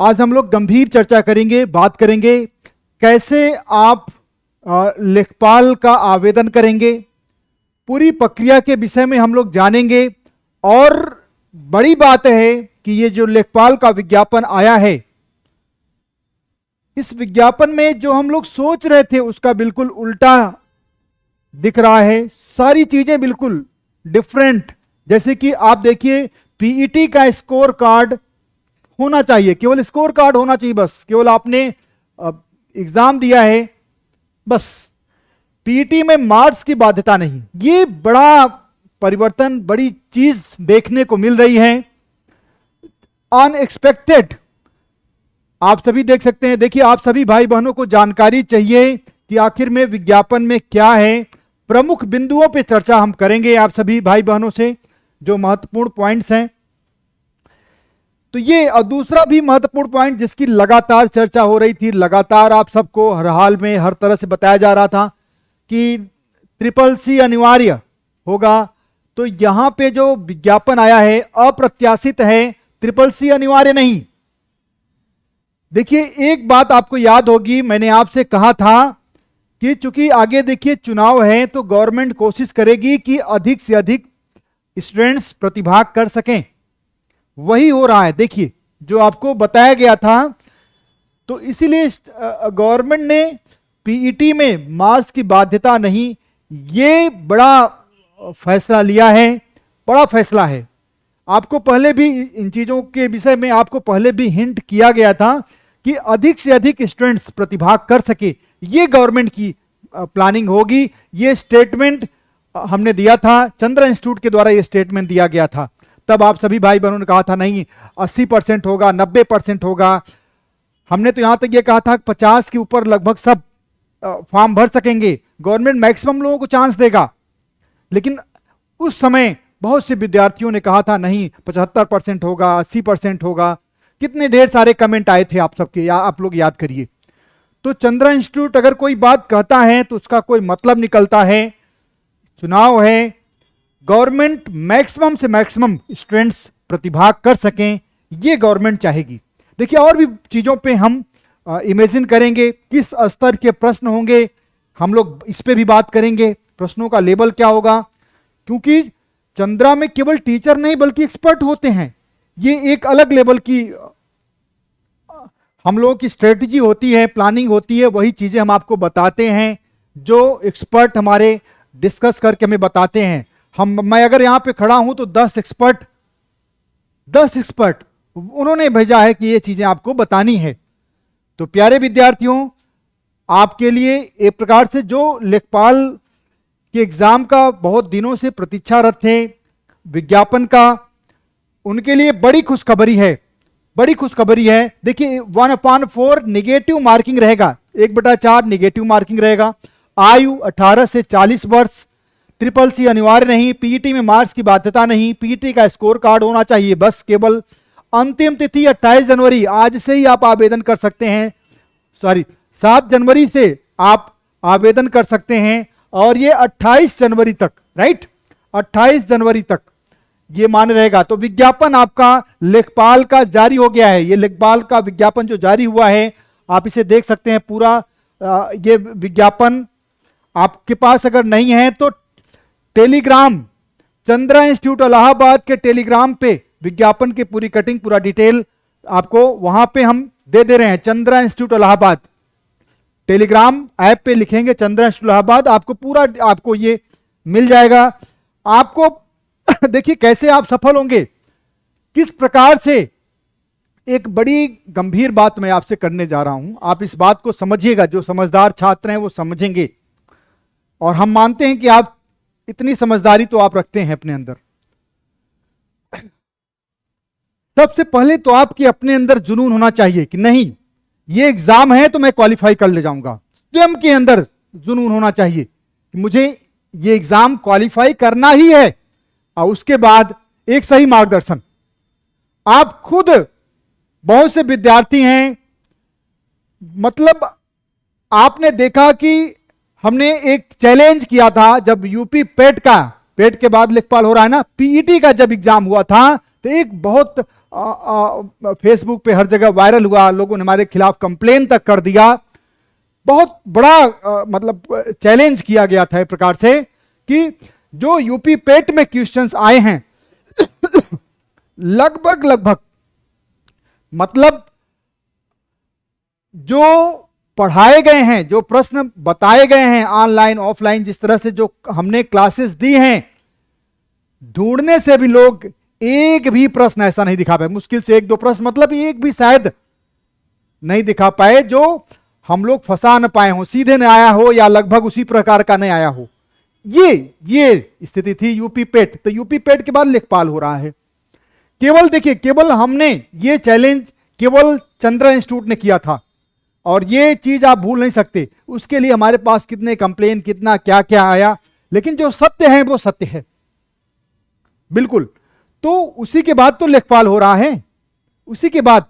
आज हम लोग गंभीर चर्चा करेंगे, बात करेंगे, कैसे आप लेखपाल का आवेदन करेंगे, पूरी प्रक्रिया के विषय में हम लोग जानेंगे, और बड़ी बात है कि ये जो लेखपाल का विज्ञापन आया है, इस विज्ञापन में जो हम लोग सोच रहे थे उसका बिल्कुल उल्टा दिख रहा है, सारी चीज़ें बिल्कुल डिफरेंट जैसे कि आप देखिए पीईटी का स्कोर कार्ड होना चाहिए। केवल स्कोर कार्ड होना चाहिए बस। केवल आपने एग्ज़ाम दिया है, बस। पीटी में मार्क्स की बाध्यता नहीं। ये बड़ा परिवर्तन, बड़ी चीज़ देखने को मिल रही है। अनएक्सपेक्टेड आप सभी देख सकते हैं। देखिए, आप सभी भाई बहनों को जानकारी चाहिए कि आखिर में विज्ञापन में क्या है। प्रमुख बिंदुओं पे चर्चा हम करेंगे आप सभी भाई बहनों से, जो महत्वपूर्ण पॉइंट्स हैं। तो ये और दूसरा भी महत्वपूर्ण पॉइंट जिसकी लगातार चर्चा हो रही थी, लगातार आप सबको हर हाल में हर तरह से बताया जा रहा था कि ट्रिपल सी अनिवार्य होगा। तो यहाँ पे जो विज्ञापन आया है, अप्रत्याशित है ट्रिपल सी अनिवार्य नहीं। देखिए, एक बात आपको याद होगी, मैंने आपसे कहा था कि चूँकि आगे देखिए चुनाव है तो गवर्नमेंट कोशिश करेगी कि अधिक से अधिक स्टूडेंट्स प्रतिभाग कर सकें। वही हो रहा है। देखिए, जो आपको बताया गया था तो इसीलिए गवर्नमेंट ने पीईटी में मार्क्स की बाध्यता नहीं, ये बड़ा फैसला लिया है, बड़ा फैसला है। आपको पहले भी इन चीज़ों के विषय में आपको पहले भी हिंट किया गया था कि अधिक से अधिक स्टूडेंट्स प्रतिभाग कर सके। ये गवर्नमेंट की प्लानिंग होगी। ये स्टेटमेंट हमने दिया था, चंद्र इंस्टीट्यूट के द्वारा ये स्टेटमेंट दिया गया था। तब आप सभी भाई बहनों ने कहा था, नहीं 80 परसेंट होगा 90 परसेंट होगा। हमने तो यहाँ तक ये कहा था 50 के ऊपर लगभग सब फॉर्म भर सकेंगे। गवर्नमेंट मैक्सिमम लोगों को चांस देगा। लेकिन उस समय बहुत से विद्यार्थियों ने कहा था, नहीं 75 परसेंट होगा 80 परसेंट होगा। कितने ढेर सारे कमेंट आए थे आप सबके, या आप लोग याद करिए। तो चंद्रा इंस्टीट्यूट अगर कोई बात कहता है तो उसका कोई मतलब निकलता है। चुनाव है गवर्नमेंट मैक्सिमम से मैक्सिमम स्टूडेंट्स प्रतिभाग कर सकें, ये गवर्नमेंट चाहेगी। देखिए, और भी चीज़ों पे हम इमेजिन करेंगे, किस स्तर के प्रश्न होंगे, हम लोग इस पर भी बात करेंगे, प्रश्नों का लेवल क्या होगा, क्योंकि चंद्रा में केवल टीचर नहीं, बल्कि एक्सपर्ट होते हैं। ये एक अलग लेवल की हम लोगों की स्ट्रेटजी होती है प्लानिंग होती है, वही चीज़ें हम आपको बताते हैं, जो एक्सपर्ट हमारे डिस्कस करके हमें बताते हैं। हम, मैं अगर यहाँ पे खड़ा हूँ तो दस एक्सपर्ट दस एक्सपर्ट उन्होंने भेजा है कि ये चीज़ें आपको बतानी है। तो प्यारे विद्यार्थियों, आपके लिए एक प्रकार से जो लेखपाल के एग्ज़ाम का बहुत दिनों से प्रतीक्षारत थे विज्ञापन का, उनके लिए बड़ी खुशखबरी है, बड़ी खुशखबरी है। देखिए one upon four negative marking रहेगा, एक बटा चार निगेटिव मार्किंग रहेगा, आयु 18 से 40 वर्ष ट्रिपल सी अनिवार्य नहीं, पीईटी में मार्क्स की बाध्यता नहीं, पीईटी का स्कोर कार्ड होना चाहिए, बस केवल अंतिम तिथि 28 जनवरी, आज से ही आप आवेदन कर सकते हैं। सॉरी 7 जनवरी से आप आवेदन कर सकते हैं, और ये 28 जनवरी तक, राइट? 28 जनवरी तक, ये मान रहेगा। तो विज्ञापन आपका लेखपाल का जारी हो गया है, ये लेखपाल का विज्ञापन जो जारी हुआ है, आप इसे देख सकते हैं पूरा। ये विज्ञापन आपके पास अगर नहीं है तो टेलीग्राम, चंद्रा इंस्टीट्यूट इलाहाबाद के टेलीग्राम पे विज्ञापन की पूरी कटिंग पूरा डिटेल आपको वहाँ पे हम दे दे रहे हैं, Chandra institute Allahabad Telegram app पे लिखेंगे चंद्रा इंस्टीट्यूट इलाहाबाद आपको पूरा, आपको ये मिल जाएगा। आपको, देखिए कैसे आप सफल होंगे। किस प्रकार से, एक बड़ी गंभीर बात मैं आपसे करने जा रहा हूँ। आप इस बात को समझिएगा, जो समझदार छात्र हैं वो समझेंगे। और हम मानते हैं कि आप इतनी समझदारी तो आप रखते हैं अपने अंदर। सबसे पहले तो आपके अपने अंदर जुनून होना चाहिए कि नहीं, ये एग्ज़ाम है तो मैं क्वालिफाई कर ले जाऊँगा। स्वयं के अंदर जुनून होना चाहिए कि मुझे ये एग्ज़ाम क्वालिफाई करना ही है, और उसके बाद एक सही मार्गदर्शन। आप खुद, बहुत से विद्यार्थी हैं मतलब आपने देखा कि हमने एक चैलेंज किया था जब यूपी पेट का पेट के बाद लेखपाल हो रहा है ना पीईटी का जब एग्ज़ाम हुआ था तो एक बहुत फेसबुक पे हर जगह वायरल हुआ लोगों ने हमारे खिलाफ कंप्लेन तक कर दिया। बहुत बड़ा आ, मतलब चैलेंज किया गया था एक प्रकार से कि जो यूपी पेट में क्वेश्चंस आए हैं लगभग लगभग मतलब जो पढ़ाए गए हैं, जो प्रश्न बताए गए हैं ऑनलाइन ऑफलाइन जिस तरह से जो हमने क्लासेस दी हैं, ढूँढने से भी लोग एक भी प्रश्न ऐसा नहीं दिखा पाए। मुश्किल से एक दो प्रश्न मतलब एक भी शायद नहीं दिखा पाए, जो हम लोग फंसा न पाए हो, सीधे न आया हो या लगभग उसी प्रकार का नहीं आया हो। ये ये स्थिति थी यूपी पेट तो यूपी पेट के बाद लेखपाल हो रहा है। केवल देखिए, केवल हमने ये चैलेंज केवल चंद्रा इंस्टीट्यूट ने किया था। और ये चीज़ आप भूल नहीं सकते। उसके लिए हमारे पास कितने कंप्लेन कितना क्या क्या आया। लेकिन जो सत्य है, वो सत्य है। बिल्कुल। तो उसी के बाद तो लेखपाल हो रहा है। उसी के बाद।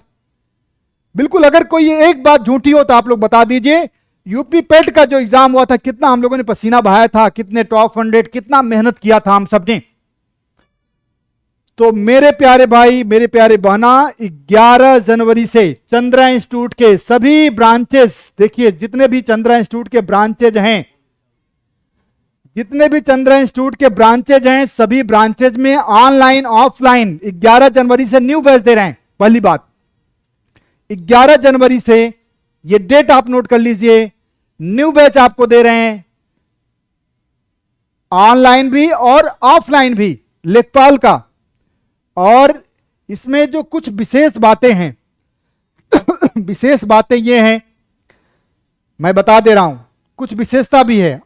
बिल्कुल, अगर कोई एक बात झूठी हो तो आप लोग बता दीजिए। यूपी पेट का जो एग्ज़ाम हुआ था, कितना हम लोगों ने पसीना बहाया था, कितने टॉप हंड्रेड कितना मेहनत किया था हम सबने तो मेरे प्यारे भाई, मेरे प्यारे बहना 11 जनवरी से चंद्रा इंस्टीट्यूट के सभी ब्रांचेस देखिए, जितने भी चंद्रा इंस्टीट्यूट के ब्रांचेज हैं, जितने भी चंद्रा इंस्टीट्यूट के ब्रांचेज हैं, सभी ब्रांचेज में ऑनलाइन ऑफलाइन 11 जनवरी से न्यू बैच दे रहे हैं, पहली बात। 11 जनवरी से ये डेट आप नोट कर लीजिए न्यू बैच आपको दे रहे हैं ऑनलाइन भी और ऑफलाइन भी, लेखपाल का। और इसमें जो कुछ विशेष बातें हैं, विशेष बातें ये हैं, मैं बता दे रहा हूँ, कुछ विशेषता भी है।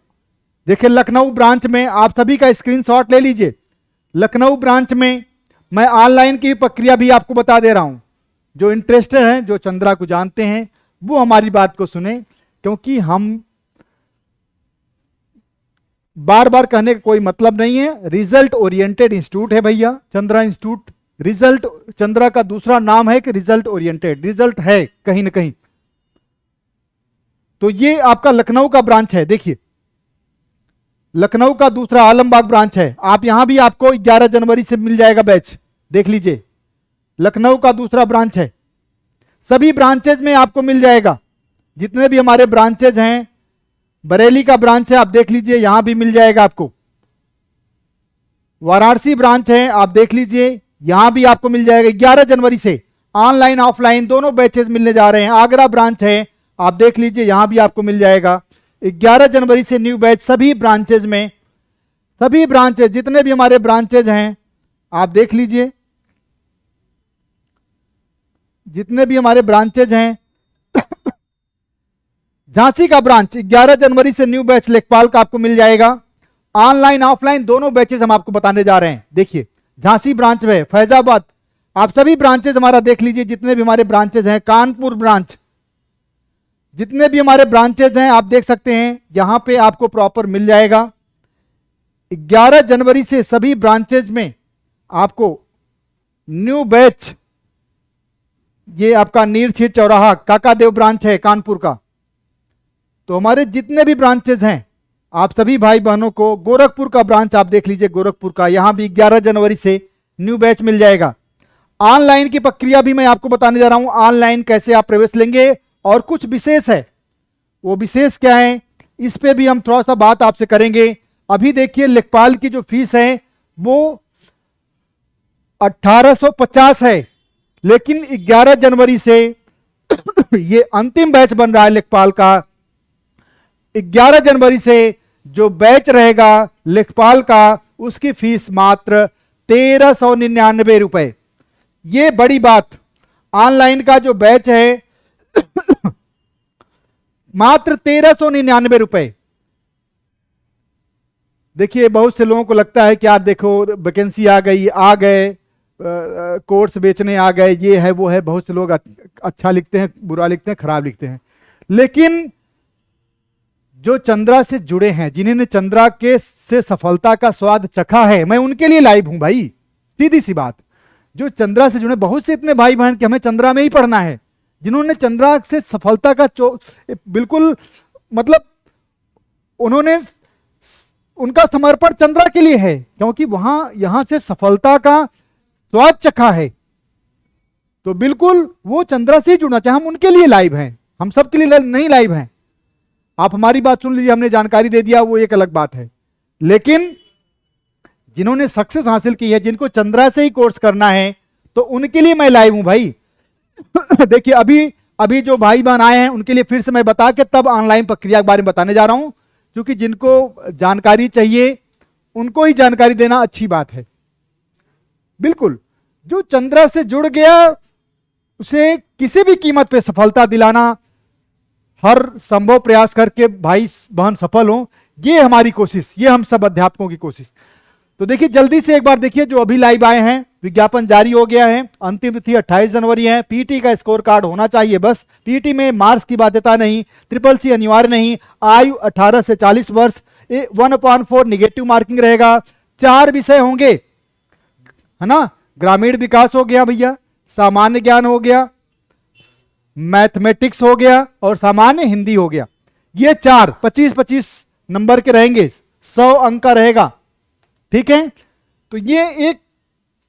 देखिए, लखनऊ ब्रांच में आप सभी का स्क्रीनशॉट ले लीजिए। लखनऊ ब्रांच में मैं ऑनलाइन की प्रक्रिया भी आपको बता दे रहा हूँ। जो इंटरेस्टेड हैं, जो चंद्रा को जानते हैं, वो हमारी बात को सुने, क्योंकि हम बार बार कहने का कोई मतलब नहीं है। रिज़ल्ट ओरिएंटेड इंस्टीट्यूट है भैया चंद्रा इंस्टीट्यूट रिज़ल्ट चंद्रा का दूसरा नाम है कि रिज़ल्ट ओरिएंटेड रिज़ल्ट है कहीं ना कहीं। तो ये आपका लखनऊ का ब्रांच है, देखिए। लखनऊ का दूसरा आलमबाग ब्रांच है। आप यहाँ भी आपको 11 जनवरी से मिल जाएगा बैच। देख लीजिए। लखनऊ का दूसरा ब्रांच है। सभी ब्रांचेज में आपको मिल जाएगा। जितने भी हमारे ब्रांचेज हैं बरेली का ब्रांच है, आप देख लीजिए, यहाँ भी मिल जाएगा आपको। वाराणसी ब्रांच है, आप देख लीजिए, यहाँ भी आपको मिल जाएगा। 11 जनवरी से ऑनलाइन, ऑफलाइन दोनों बैचेस मिलने जा रहे हैं। आगरा ब्रांच है, आप देख लीजिए, यहाँ भी आपको मिल जाएगा। 11 जनवरी से न्यू बैच सभी ब्रांचेज में, सभी ब्रांचेज जितने भी हमारे ब्रांचेज हैं, आप देख लीजिए, जितने भी हमारे ब्रांचेज हैं झांसी का ब्रांच 11 जनवरी से न्यू बैच लेखपाल का आपको मिल जाएगा। ऑनलाइन, ऑफलाइन दोनों बैचेज हम आपको बताने जा रहे हैं। देखिए, झांसी ब्रांच में फैजाबाद। आप सभी ब्रांचेज हमारा देख लीजिए, जितने भी हमारे ब्रांचेज हैं, कानपुर ब्रांच। जितने भी हमारे ब्रांचेज हैं, आप देख सकते हैं, यहाँ पे आपको प्रॉपर मिल जाएगा। 11 जनवरी से सभी ब्रांचेज में आपको न्यू बैच, ये आपका नीरछीट चौराहा, काकादेव ब्रांच है, कानपुर का। तो हमारे जितने भी ब्रांचेज हैं, आप सभी भाई बहनों को गोरखपुर का ब्रांच आप देख लीजिए, गोरखपुर का। यहाँ भी 11 जनवरी से न्यू बैच मिल जाएगा। ऑनलाइन की प्रक्रिया भी मैं आपको बताने जा रहा हूँ। ऑनलाइन कैसे आप प्रवेश लेंगे और कुछ विशेष है। वो विशेष क्या है, इस पे भी हम थोड़ा सा बात आपसे करेंगे। अभी देखिए, लेखपाल की जो फ़ीस है, वो 1850 है। लेकिन 11 जनवरी से ये अंतिम बैच बन रहा है लेखपाल का। 11 जनवरी से जो बैच रहेगा लेखपाल का, उसकी फ़ीस मात्र तेरह सौ निन्यानबे रुपए। ये बड़ी बात, ऑनलाइन का जो बैच है, मात्र तेरह सौ निन्यानवे रुपए। देखिए, बहुत से लोगों को लगता है कि आप देखो, वैकेंसी आ गई, आ गए कोर्स बेचने आ गए, ये है, वो है, बहुत से लोग अच्छा लिखते हैं, बुरा लिखते हैं, खराब लिखते हैं। लेकिन जो चंद्रा से जुड़े हैं, जिन्होंने चंद्रा के से सफलता का स्वाद चखा है, मैं उनके लिए लाइव हूँ भाई। सीधी सी बात, जो चंद्रा से जुड़े, बहुत से इतने भाई बहन कि हमें चंद्रा में ही पढ़ना है, जिन्होंने चंद्रा से सफलता का बिल्कुल मतलब उन्होंने उनका समर्पण चंद्रा के लिए है, क्योंकि वहाँ, यहाँ से सफलता का स्वाद चखा है। तो बिल्कुल, वो चंद्रा से जुड़ना चाहिए हम उनके लिए लाइव हैं, हम सबके लिए नहीं लाइव हैं। आप हमारी बात सुन लीजिए, हमने जानकारी दे दिया, वो एक अलग बात है। लेकिन जिन्होंने सक्सेस हासिल की है, जिनको चंद्रा से ही कोर्स करना है तो उनके लिए मैं लाइव हूँ भाई। देखिए, अभी अभी जो भाई बहन आए हैं, उनके लिए फिर से मैं बता के तब ऑनलाइन प्रक्रिया के बारे में बताने जा रहा हूँ, क्योंकि जिनको जानकारी चाहिए, उनको ही जानकारी देना अच्छी बात है। बिल्कुल, जो चंद्रा से जुड़ गया, उसे किसी भी कीमत पे सफलता दिलाना हर संभव प्रयास करके भाई बहन सफल हो, ये हमारी कोशिश, ये हम सब अध्यापकों की कोशिश। तो देखिए, जल्दी से एक बार देखिए, जो अभी लाइव आए हैं, विज्ञापन जारी हो गया है, अंतिम तिथि 28 जनवरी है, पीटी का स्कोर कार्ड होना चाहिए बस, पीटी में मार्क्स की बाध्यता नहीं, ट्रिपल सी अनिवार्य नहीं, आयु 18 से 40 वर्ष one upon four negative marking रहेगा, चार विषय होंगे, है ना? ग्रामीण विकास हो गया भैया, सामान्य ज्ञान हो गया मैथमेटिक्स हो गया और सामान्य हिंदी हो गया। ये चार 25 25 नंबर के रहेंगे। सौ अंक का रहेगा। ठीक है? तो ये एक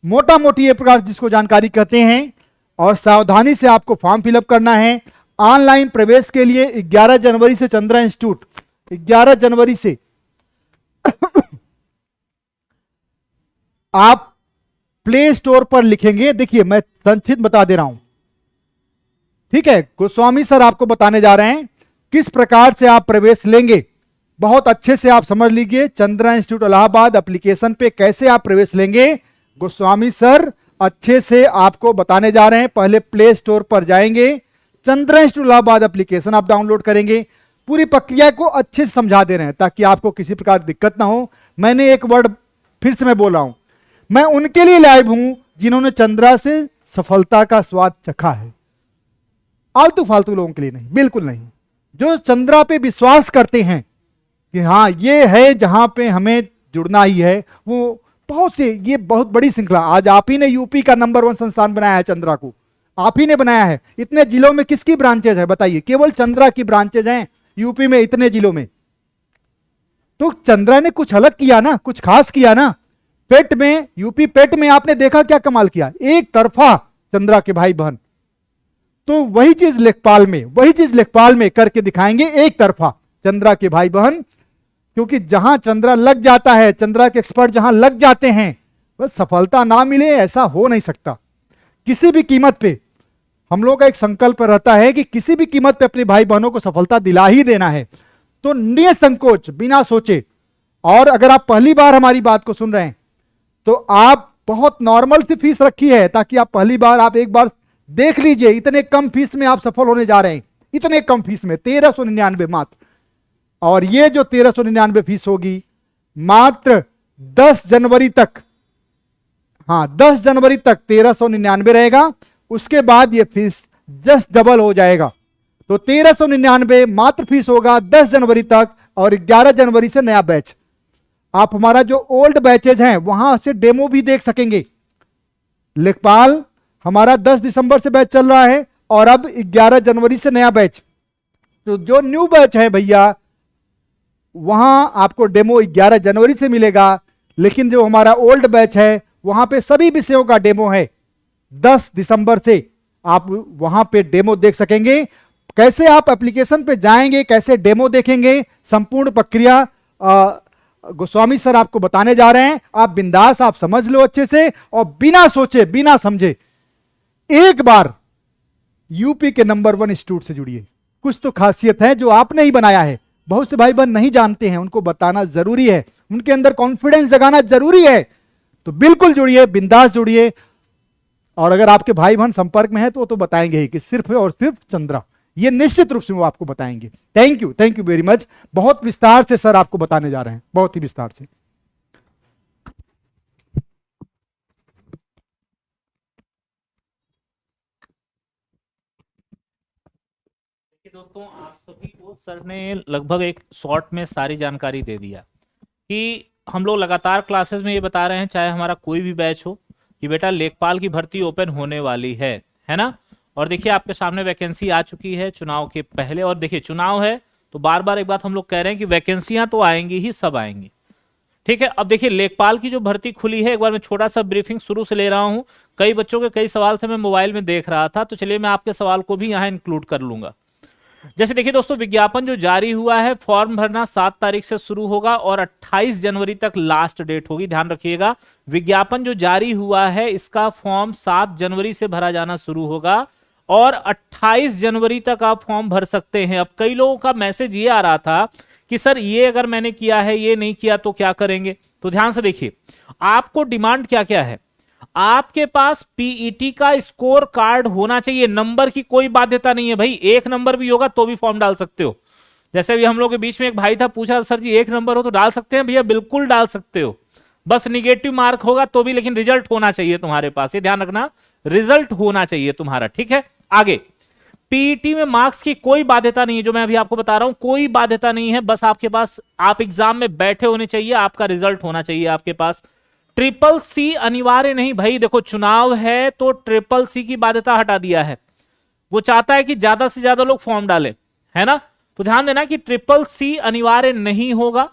मोटा मोटी ये प्रकार जिसको जानकारी कहते हैं और सावधानी से आपको फॉर्म फिलअप करना है। ऑनलाइन प्रवेश के लिए 11 जनवरी से चंद्रा इंस्टीट्यूट 11 जनवरी से। आप प्ले स्टोर पर लिखेंगे। देखिए, मैं संक्षिप्त बता दे रहा हूँ। ठीक है, गोस्वामी सर आपको बताने जा रहे हैं, किस प्रकार से आप प्रवेश लेंगे? बहुत अच्छे से आप समझ लीजिए, चंद्रा इंस्टीट्यूट इलाहाबाद एप्लीकेशन पे कैसे आप प्रवेश लेंगे? गोस्वामी सर अच्छे से आपको बताने जा रहे हैं, पहले प्ले स्टोर पर जाएँगे, चंद्रा इंस्टीट्यूट इलाहाबाद एप्लीकेशन आप डाउनलोड करेंगे। पूरी प्रक्रिया को अच्छे से समझा दे रहे हैं, ताकि आपको किसी प्रकार दिक्कत ना हो। मैंने एक वर्ड फिर से मैं बोल रहा हूँ। मैं उनके लिए लाइव हूँ, जिन्होंने चंद्रा से सफलता का स्वाद चखा है। आलतू फालतू लोगों के लिए नहीं, बिल्कुल नहीं। जो चंद्रा पे विश्वास करते हैं कि हाँ ये है जहाँ पे हमें जुड़ना ही है, वो बहुत से, ये बहुत बड़ी श्रृंखला। आज आप ही ने यूपी का नंबर वन संस्थान बनाया है चंद्रा को। आप ही ने बनाया है। इतने जिलों में किसकी ब्रांचेज है, बताइए। केवल चंद्रा की ब्रांचेज हैं यूपी में, इतने जिलों में। तो चंद्रा ने कुछ अलग किया ना, कुछ खास किया ना। पेट में यूपी पेट में आपने देखा क्या कमाल किया? एक तरफा चंद्रा के भाई बहन तो वही चीज़ लेखपाल में, वही चीज़ लेखपाल में करके दिखाएँगे एक तरफा, चंद्रा के भाई बहन। क्योंकि जहाँ चंद्रा लग जाता है, चंद्रा के एक्सपर्ट जहाँ लग जाते हैं, बस सफलता ना मिले ऐसा हो नहीं सकता। किसी भी कीमत पे, हम लोग का एक संकल्प रहता है कि किसी भी कीमत पे अपने भाई बहनों को सफलता दिला ही देना है। तो निसंकोच बिना सोचे। और अगर आप पहली बार हमारी बात को सुन रहे हैं तो आप बहुत नॉर्मल सी फ़ीस रखी है, ताकि आप पहली बार, आप एक बार देख लीजिए, इतने कम फ़ीस में आप सफल होने जा रहे हैं। इतने कम फ़ीस में, तेरह सौ निन्यानवे मात्र और ये जो तेरह सौ निन्यानवे फ़ीस होगी, मात्र 10 जनवरी तक हाँ 10 जनवरी तक तेरह सौ निन्यानवे रहेगा। उसके बाद ये फ़ीस जस्ट डबल हो जाएगा। तो तेरह सौ निन्यानवे मात्र फ़ीस होगा 10 जनवरी तक और 11 जनवरी से नया बैच। आप हमारा जो ओल्ड बैचेज हैं, वहाँ से डेमो भी देख सकेंगे। लेखपाल हमारा 10 दिसंबर से बैच चल रहा है और अब 11 जनवरी से नया बैच। तो जो न्यू बैच है भैया, वहाँ आपको डेमो 11 जनवरी से मिलेगा, लेकिन जो हमारा ओल्ड बैच है, वहाँ पे सभी विषयों का डेमो है 10 दिसंबर से। आप वहाँ पे डेमो देख सकेंगे। कैसे आप एप्लीकेशन पे जाएँगे, कैसे डेमो देखेंगे, संपूर्ण प्रक्रिया गोस्वामी सर आपको बताने जा रहे हैं। आप बिंदास आप समझ लो अच्छे से और बिना सोचे, बिना समझे एक बार यूपी के नंबर वन इंस्टीट्यूट से जुड़िए। कुछ तो खासियत है जो आपने ही बनाया है। बहुत से भाई बहन नहीं जानते हैं, उनको बताना ज़रूरी है। उनके अंदर कॉन्फिडेंस जगाना ज़रूरी है। तो बिल्कुल जुड़िए, बिंदास जुड़िए। और अगर आपके भाई बहन संपर्क में है तो वो तो बताएँगे ही कि सिर्फ़ और सिर्फ़ चंद्रा। ये निश्चित रूप से वो आपको बताएँगे। Thank you thank you very much बहुत विस्तार से सर आपको बताने जा रहे हैं। बहुत ही विस्तार से। दोस्तों, आप सभी को सर ने लगभग एक शॉर्ट में सारी जानकारी दे दिया कि हम लोग लगातार क्लासेस में ये बता रहे हैं, चाहे हमारा कोई भी बैच हो, कि बेटा लेखपाल की भर्ती ओपन होने वाली है है ना? और देखिए, आपके सामने वैकेंसी आ चुकी है चुनाव के पहले, और देखिए, चुनाव है तो बार बार एक बात हम लोग कह रहे हैं कि वैकेंसियाँ तो आएँगी ही, सब आएँगी। ठीक है, अब देखिए, लेखपाल की जो भर्ती खुली है, एक बार मैं छोटा सा ब्रीफिंग शुरू से ले रहा हूँ। कई बच्चों के कई सवाल थे, मैं मोबाइल में देख रहा था तो चलिए मैं आपके सवाल को भी यहाँ इंक्लूड कर लूँगा। जैसे देखिए दोस्तों, विज्ञापन जो जारी हुआ है, फॉर्म भरना सात तारीख से शुरू होगा और 28 जनवरी तक लास्ट डेट होगी। ध्यान रखिएगा, विज्ञापन जो जारी हुआ है, इसका फॉर्म सात जनवरी से भरा जाना शुरू होगा और 28 जनवरी तक आप फॉर्म भर सकते हैं। अब कई लोगों का मैसेज ये आ रहा था कि, सर, ये अगर मैंने किया है, ये नहीं किया तो क्या करेंगे? तो ध्यान से देखिए, आपको डिमांड क्या क्या है? आपके पास पीईटी e का स्कोर कार्ड होना चाहिए। नंबर की कोई बाध्यता नहीं है भाई। एक नंबर भी होगा तो भी फॉर्म डाल सकते हो। जैसे अभी हम लोग के बीच में एक भाई था, पूछा, सर जी, एक नंबर हो तो डाल सकते हैं? भैया, बिल्कुल डाल सकते हो। बस निगेटिव मार्क होगा तो भी, लेकिन रिज़ल्ट होना चाहिए तुम्हारे पास। ये ध्यान रखना रिज़ल्ट होना चाहिए तुम्हारा, ठीक है? आगे। पीईटी में मार्क्स की कोई बाध्यता नहीं है, जो मैं अभी आपको बता रहा हूँ। कोई बाध्यता नहीं है। बस आपके पास, आप एग्ज़ाम में बैठे होने चाहिए। आपका रिज़ल्ट होना चाहिए आपके पास। ट्रिपल सी अनिवार्य नहीं, भाई, देखो, चुनाव है तो ट्रिपल सी की बाध्यता हटा दिया है। वो चाहता है कि ज़्यादा से ज़्यादा लोग फॉर्म डाले, है ना? तो ध्यान देना कि ट्रिपल सी अनिवार्य नहीं होगा।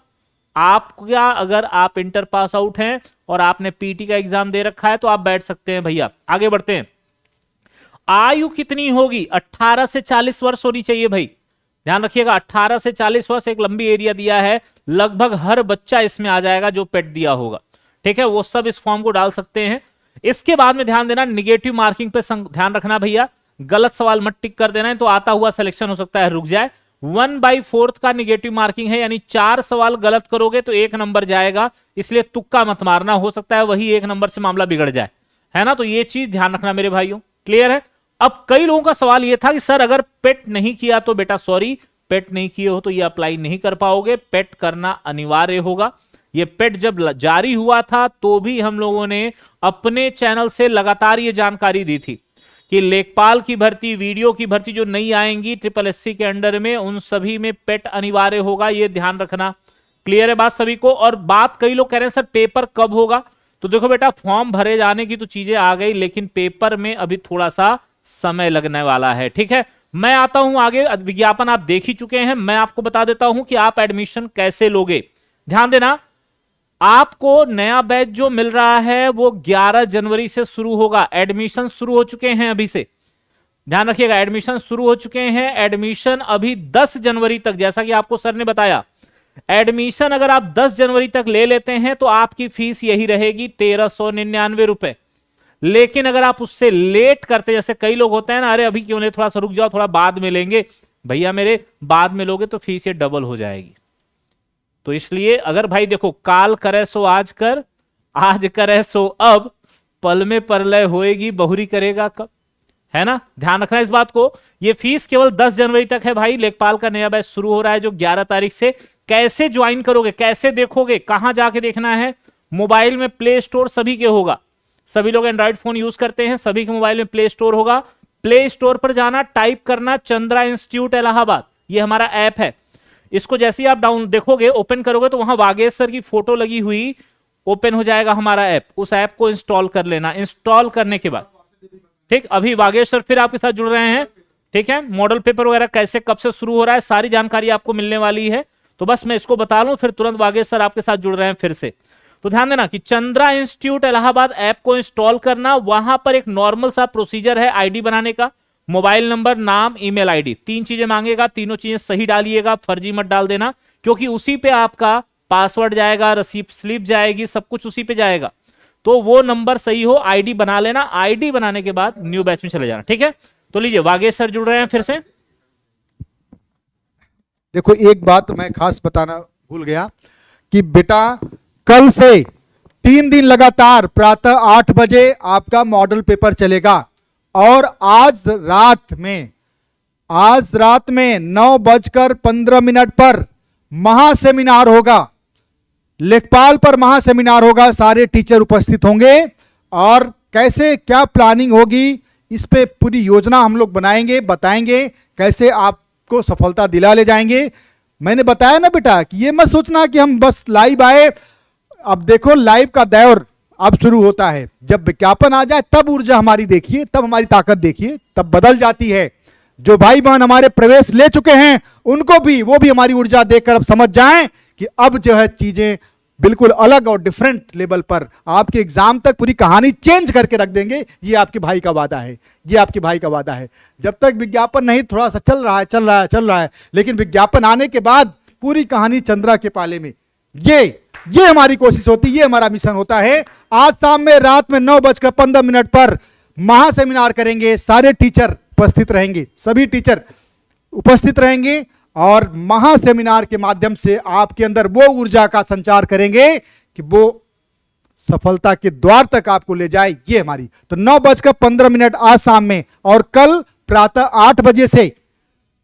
आपका, अगर आप इंटर पास आउट हैं और आपने पीटी का एग्ज़ाम दे रखा है तो आप बैठ सकते हैं, भैया। आगे बढ़ते हैं। आयु कितनी होगी? 18 से 40 वर्ष होनी चाहिए, भाई। ध्यान रखिएगा 18 से 40 वर्ष एक लंबी एरिया दिया है। लगभग हर बच्चा इसमें आ जाएगा जो पेट दिया होगा। ठीक है, वो सब इस फॉर्म को डाल सकते हैं। इसके बाद में ध्यान देना निगेटिव मार्किंग पे ध्यान रखना भैया। गलत सवाल मत टिक कर देना है तो आता हुआ सिलेक्शन हो सकता है, रुक जाए। वन बाई फोर्थ का निगेटिव मार्किंग है, यानी चार सवाल गलत करोगे तो एक नंबर जाएगा। इसलिए तुक्का मत मारना, हो सकता है वही एक नंबर से मामला बिगड़ जाए। है ना? तो ये चीज़ ध्यान रखना मेरे भाइयों। क्लियर है? अब कई लोगों का सवाल यह था कि, सर, अगर पेट नहीं किया तो बेटा सॉरी पेट नहीं किए हो तो ये अप्लाई नहीं कर पाओगे। पेट करना अनिवार्य होगा। ये पेट जब जारी हुआ था तो भी हम लोगों ने अपने चैनल से लगातार ये जानकारी दी थी कि लेखपाल की भर्ती, वीडियो की भर्ती जो नहीं आएँगी ट्रिपल एससी के अंडर में, उन सभी में पेट अनिवार्य होगा, ये ध्यान रखना। क्लियर है बात सभी को? और बात कई लोग कह रहे हैं, सर, पेपर कब होगा? तो देखो बेटा, फॉर्म भरे जाने की तो चीज़ें आ गई, लेकिन पेपर में अभी थोड़ा सा समय लगने वाला है, ठीक है? मैं आता हूँ आगे, विज्ञापन आप देख ही चुके हैं। मैं आपको बता देता हूँ कि आप एडमिशन कैसे लोगे। ध्यान देना आपको नया बैच जो मिल रहा है, वो 11 जनवरी से शुरू होगा। एडमिशन शुरू हो चुके हैं अभी से। ध्यान रखिएगा एडमिशन शुरू हो चुके हैं। एडमिशन अभी 10 जनवरी तक, जैसा कि आपको सर ने बताया। एडमिशन अगर आप 10 जनवरी तक ले लेते हैं तो आपकी फ़ीस यही रहेगी तेरह सौ निन्यानवे रुपए। लेकिन अगर आप उससे लेट करते, जैसे कई लोग होते हैं ना, अरे, अभी क्यों नहीं, थोड़ा सा रुक जाओ, थोड़ा बाद में लेंगे। भैया मेरे, बाद में लोगे तो फ़ीस ये डबल हो जाएगी। तो इसलिए अगर भाई देखो, काल करे सो आज कर, आज करे सो अब, पल में परलय होएगी, बहुरी करेगा कब? है ना? ध्यान रखना इस बात को। ये फ़ीस केवल 10 जनवरी तक है भाई। लेखपाल का नया बैच शुरू हो रहा है जो 11 तारीख से। कैसे ज्वाइन करोगे? कैसे देखोगे? कहाँ जाके देखना है? मोबाइल में प्ले स्टोर सभी के होगा। सभी लोग एंड्रॉइड फ़ोन यूज़ करते हैं। सभी के मोबाइल में प्ले स्टोर होगा। प्ले स्टोर पर जाना टाइप करना, चंद्रा इंस्टीट्यूट इलाहाबाद। ये हमारा ऐप है। इसको जैसे ही आप डाउन देखोगे ओपन करोगे तो वहाँ वागेश्वर की फ़ोटो लगी हुई ओपन हो जाएगा हमारा ऐप उस ऐप को इंस्टॉल कर लेना। इंस्टॉल करने के बाद। ठीक? अभी वागेश्वर फिर आपके साथ जुड़ रहे हैं। ठीक है? मॉडल पेपर वगैरह कैसे, कब से शुरू हो रहा है, सारी जानकारी आपको मिलने वाली है। तो बस मैं इसको बता लूँ, फिर तुरंत वागेश्वर आपके साथ जुड़ रहे हैं फिर से। तो ध्यान देना कि चंद्रा इंस्टीट्यूट इलाहाबाद ऐप को इंस्टॉल करना, वहाँ पर एक नॉर्मल सा प्रोसीजर है आईडी बनाने का। मोबाइल नंबर, नाम, ईमेल आईडी। तीन चीज़ें मांगेगा, तीनों चीज़ें सही डालिएगा, फर्जी मत डाल देना, क्योंकि उसी पे आपका पासवर्ड जाएगा रसीप स्लिप जाएगी, सब कुछ उसी पे जाएगा। तो वो नंबर सही हो, आईडी बना लेना, आईडी बनाने के बाद न्यू बैच में चले जाना, ठीक है? तो लीजिए, वागेश सर जुड़ रहे हैं फिर से। देखो, एक बात मैं खास बताना भूल गया कि बेटा, कल से तीन दिन लगातार, प्रातः आठ बजे आपका मॉडल पेपर चलेगा। और आज रात में, आज रात में नौ बजकर पंद्रह मिनट पर महासेमिनार होगा। लेखपाल पर महासेमिनार होगा, सारे टीचर उपस्थित होंगे। और कैसे, क्या प्लानिंग होगी, इस पे पूरी योजना हम लोग बनाएँगे, बताएँगे, कैसे आपको सफलता दिला ले जाएँगे। मैंने बताया ना बेटा कि ये मत सोचना कि हम बस लाइव आए। अब देखो, लाइव का दौर अब शुरू होता है। जब विज्ञापन आ जाए, तब ऊर्जा हमारी देखिए, तब हमारी ताकत देखिए, तब बदल जाती है। जो भाई बहन हमारे प्रवेश ले चुके हैं, उनको भी, वो भी हमारी ऊर्जा देखकर अब समझ जाएँ कि अब जो है चीज़ें बिल्कुल अलग और डिफरेंट लेवल पर। आपके एग्ज़ाम तक पूरी कहानी चेंज करके रख देंगे, ये आपके भाई का वादा है। ये आपके भाई का वादा है। जब तक विज्ञापन नहीं, थोड़ा सा चल रहा है, चल रहा है, चल रहा है, लेकिन विज्ञापन आने के बाद पूरी कहानी चंद्रा के पाले में। ये ये हमारी कोशिश होती है ये हमारा मिशन होता है। आज शाम में रात में नौ बजकर पंद्रह मिनट पर महा सेमिनार करेंगे, सारे टीचर उपस्थित रहेंगे, सभी टीचर उपस्थित रहेंगे और महा सेमिनार के माध्यम से आपके अंदर वो ऊर्जा का संचार करेंगे कि वो सफलता के द्वार तक आपको ले जाए, ये हमारी। तो नौ बजकर पंद्रह मिनट आज शाम में और कल प्रातः आठ बजे से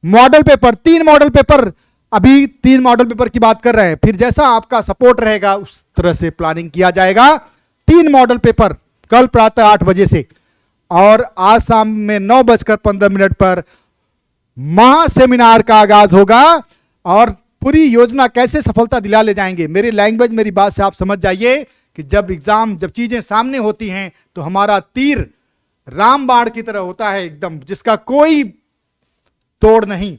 मॉडल पेपर, तीन मॉडल पेपर अभी तीन मॉडल पेपर की बात कर रहे हैं। फिर जैसा आपका सपोर्ट रहेगा, उस तरह से प्लानिंग किया जाएगा। तीन मॉडल पेपर कल प्रातः आठ बजे से और आज शाम में नौ बजकर पंद्रह मिनट पर महा सेमिनार का आगाज़ होगा और पूरी योजना कैसे सफलता दिला ले जाएँगे, मेरी लैंग्वेज मेरी बात से आप समझ जाइए कि जब एग्ज़ाम जब चीज़ें सामने होती हैं तो हमारा तीर रामबाण की तरह होता है एकदम, जिसका कोई तोड़ नहीं।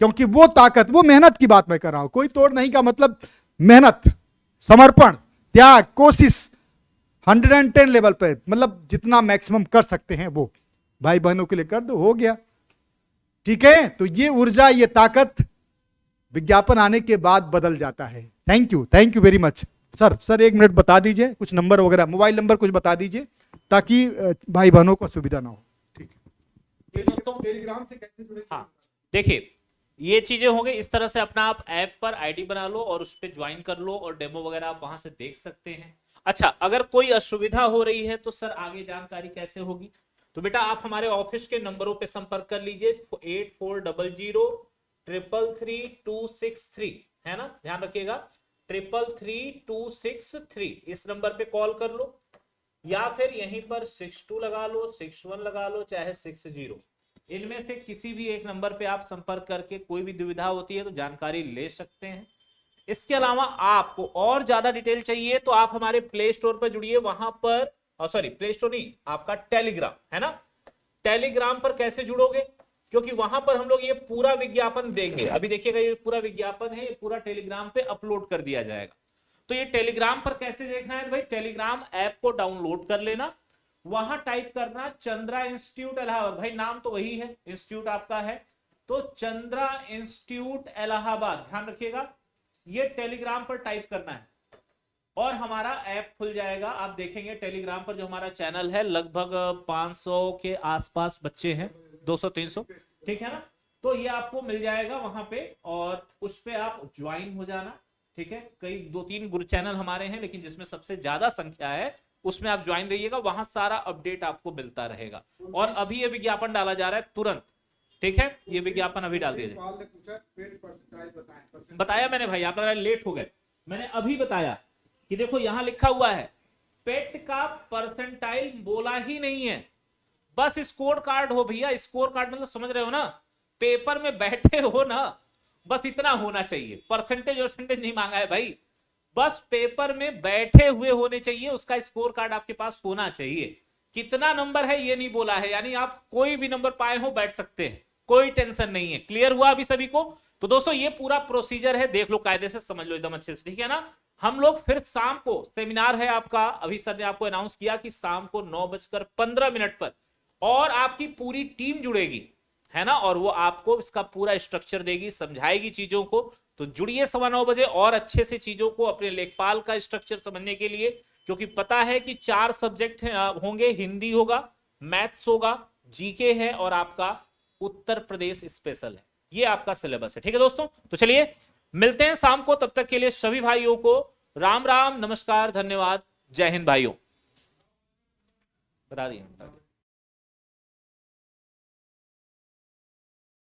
क्योंकि वो ताकत वो मेहनत की बात मैं कर रहा हूँ। कोई तोड़ नहीं का मतलब मेहनत समर्पण त्याग कोशिश हंड्रेड एंड टेन लेवल पर मतलब जितना मैक्सिमम कर सकते हैं वो। भाई बहनों के लिए कर दो हो गया। ठीक है? तो ये ऊर्जा ये ताकत विज्ञापन आने के बाद बदल जाता है। Thank you thank you very much sir sir एक मिनट बता दीजिए कुछ नंबर वगैरह मोबाइल नंबर कुछ बता दीजिए ताकि भाई बहनों को सुविधा ना हो। ठीक है। टेलीग्राम से कैसे हाँ देखिए ये चीज़ें हो गई इस तरह से अपना आप ऐप पर आईडी बना लो और उस पर ज्वाइन कर लो और डेमो वगैरह आप वहाँ से देख सकते हैं। अच्छा अगर कोई असुविधा हो रही है तो सर आगे जानकारी कैसे होगी? तो बेटा आप हमारे ऑफ़िस के नंबरों पे संपर्क कर लीजिए। Eight four double zero triple three two six three, है ना? ध्यान रखिएगा। Triple three two six three, इस नंबर पे कॉल कर लो। या फिर यहीं पर सिक्स टू लगा लो, सिक्स वन लगा लो, चाहे सिक्स ज़ीरो। इनमें से किसी भी एक नंबर पे आप संपर्क करके कोई भी दुविधा होती है तो जानकारी ले सकते हैं। इसके अलावा आपको और ज़्यादा डिटेल चाहिए तो आप हमारे प्ले स्टोर पर जुड़िए। वहाँ पर सॉरी, प्ले स्टोर नहीं, आपका टेलीग्राम, है ना? टेलीग्राम पर कैसे जुड़ोगे? क्योंकि वहाँ पर हम लोग ये पूरा विज्ञापन देंगे। अभी देखिएगा, ये पूरा विज्ञापन है, ये पूरा टेलीग्राम पे अपलोड कर दिया जाएगा। तो ये टेलीग्राम पर कैसे देखना है भाई? टेलीग्राम ऐप को डाउनलोड कर लेना। वहाँ टाइप करना चंद्रा इंस्टीट्यूट इलाहाबाद भाई, नाम तो वही है इंस्टीट्यूट आपका है। तो चंद्रा इंस्टीट्यूट इलाहाबाद ध्यान रखिएगा, ये टेलीग्राम पर टाइप करना है। और हमारा ऐप खुल जाएगा, आप देखेंगे टेलीग्राम पर जो हमारा चैनल है, लगभग 500 के आसपास बच्चे हैं 200-300 ठीक है ना? तो ये आपको मिल जाएगा वहाँ पे, और उस पर आप ज्वाइन हो जाना। ठीक है? कई दो तीन गुरु चैनल हमारे हैं, लेकिन जिसमें सबसे ज़्यादा संख्या है उसमें आप ज्वाइन रहिएगा, वहाँ सारा अपडेट आपको मिलता रहेगा। और अभी ये विज्ञापन डाला जा रहा है तुरंत, ठीक है? ये विज्ञापन अभी डाल दिया बताया मैंने भाई, आप लेट हो गए। मैंने अभी बताया कि देखो यहाँ लिखा हुआ है, पेट का परसेंटाइल बोला ही नहीं है। बस स्कोर कार्ड हो भैया स्कोर कार्ड मतलब समझ रहे हो ना? पेपर में बैठे हो ना? बस इतना होना चाहिए। परसेंटेज परसेंटेज नहीं मांगा है भाई। बस पेपर में बैठे हुए होने चाहिए, उसका स्कोर कार्ड आपके पास होना चाहिए। कितना नंबर है ये नहीं बोला है, यानी आप कोई भी नंबर पाए हो बैठ सकते हैं, कोई टेंशन नहीं है। क्लियर हुआ अभी सभी को? तो दोस्तों, ये पूरा प्रोसीजर है, देख लो, कायदे से समझ लो एकदम अच्छे से, ठीक है ना? हम लोग फिर शाम को, सेमिनार है आपका, अभी सर ने आपको अनाउंस किया कि शाम को नौ बजकर पंद्रह मिनट पर और आपकी पूरी टीम जुड़ेगी, है ना? और वो आपको इसका पूरा स्ट्रक्चर देगी, समझाएगी चीज़ों को तो जुड़िए सवा नौ बजे और अच्छे से चीज़ों को अपने लेखपाल का स्ट्रक्चर समझने के लिए, क्योंकि पता है कि चार सब्जेक्ट होंगे, हिंदी होगा मैथ्स होगा जीके है और आपका उत्तर प्रदेश स्पेशल है। ये आपका सिलेबस है, ठीक है दोस्तों? तो चलिए, मिलते हैं शाम को, तब तक के लिए सभी भाइयों को राम राम, नमस्कार, धन्यवाद, जय हिंद भाइयों। बता दिए